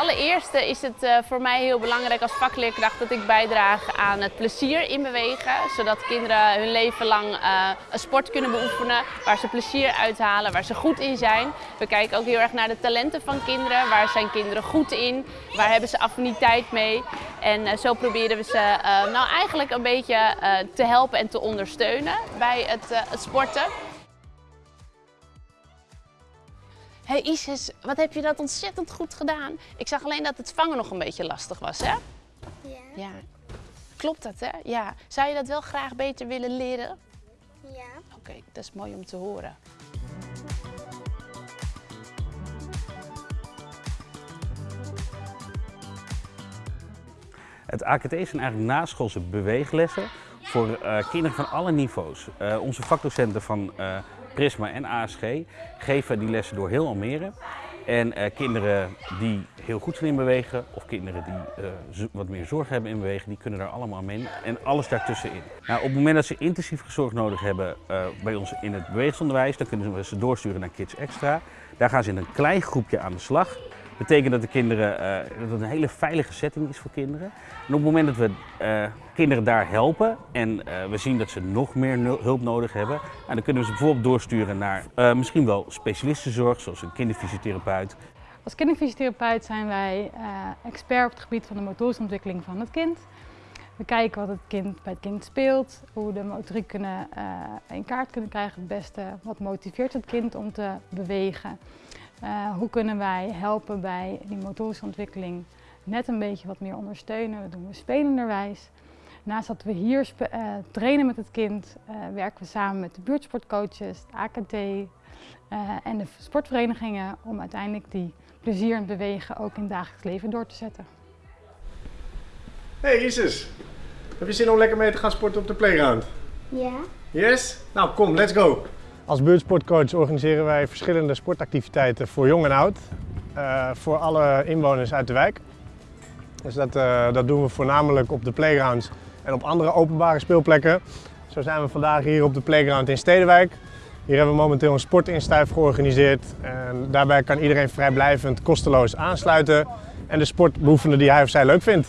allereerste is het uh, voor mij heel belangrijk als vakleerkracht dat ik bijdraag aan het plezier in bewegen. Zodat kinderen hun leven lang uh, een sport kunnen beoefenen waar ze plezier uithalen, waar ze goed in zijn. We kijken ook heel erg naar de talenten van kinderen. Waar zijn kinderen goed in? Waar hebben ze affiniteit mee? En uh, zo proberen we ze nou eigenlijk een beetje te helpen en te ondersteunen bij het, het sporten. Hey Isis, wat heb je dat ontzettend goed gedaan. Ik zag alleen dat het vangen nog een beetje lastig was, hè? Ja. Ja. Klopt dat, hè? Ja. Zou je dat wel graag beter willen leren? Ja. Oké, dat is mooi om te horen. Het AKT zijn eigenlijk naschoolse beweeglessen voor uh, kinderen van alle niveaus. Uh, onze vakdocenten van uh, Prisma en ASG geven die lessen door heel Almere. En kinderen die heel goed zijn in bewegen of kinderen die wat meer zorg hebben in bewegen, die kunnen daar allemaal mee en alles daartussenin. Nou, op het moment dat ze intensief zorg nodig hebben bij ons in het bewegingsonderwijs, dan kunnen we ze doorsturen naar Kids Extra. Daar gaan ze in een klein groepje aan de slag betekent dat de kinderen, uh, dat het een hele veilige setting is voor kinderen. En op het moment dat we uh, kinderen daar helpen en uh, we zien dat ze nog meer hulp nodig hebben, nou, dan kunnen we ze bijvoorbeeld doorsturen naar misschien wel specialistenzorg, zoals een kinderfysiotherapeut. Als kinderfysiotherapeut zijn wij expert op het gebied van de motorische ontwikkeling van het kind. We kijken wat het kind bij het kind speelt, hoe de motoriek kunnen, in kaart kunnen krijgen het beste, wat motiveert het kind om te bewegen. Uh, hoe kunnen wij helpen bij die motorische ontwikkeling net een beetje wat meer ondersteunen. Dat doen we spelenderwijs. Naast dat we hier uh, trainen met het kind, uh, werken we samen met de buurtsportcoaches, het AKT en de sportverenigingen om uiteindelijk die plezier in bewegen ook in het dagelijks leven door te zetten. Hey Isis, heb je zin om lekker mee te gaan sporten op de playground? Ja. Yes? Nou kom, let's go! Als buurtsportcoach organiseren wij verschillende sportactiviteiten voor jong en oud. Uh, voor alle inwoners uit de wijk. Dus dat, uh, dat doen we voornamelijk op de playgrounds en op andere openbare speelplekken. Zo zijn we vandaag hier op de playground in Stedenwijk. Hier hebben we momenteel een sportinstuif georganiseerd. En daarbij kan iedereen vrijblijvend kosteloos aansluiten en de sport beoefenen die hij of zij leuk vindt.